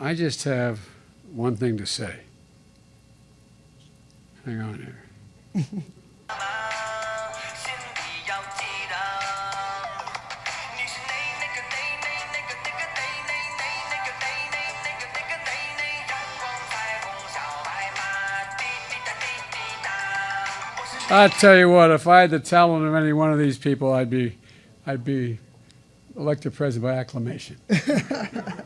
I just have one thing to say. Hang on here. I tell you what, if I had the talent of any one of these people, I'd be, I'd be elected president by acclamation.